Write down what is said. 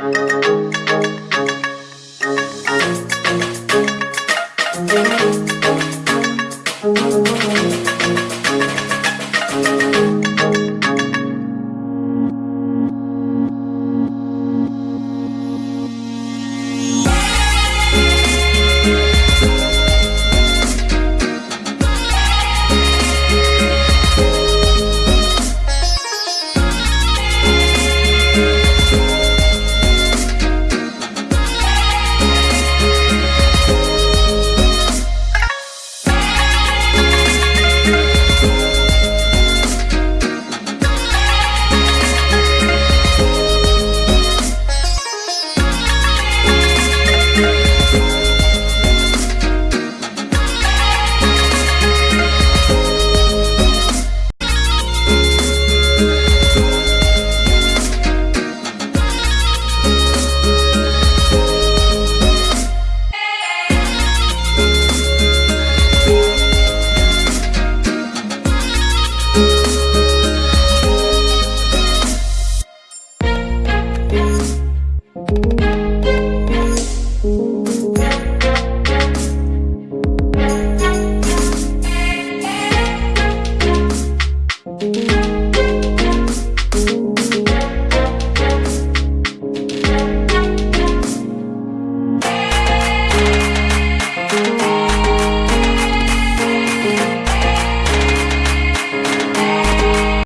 you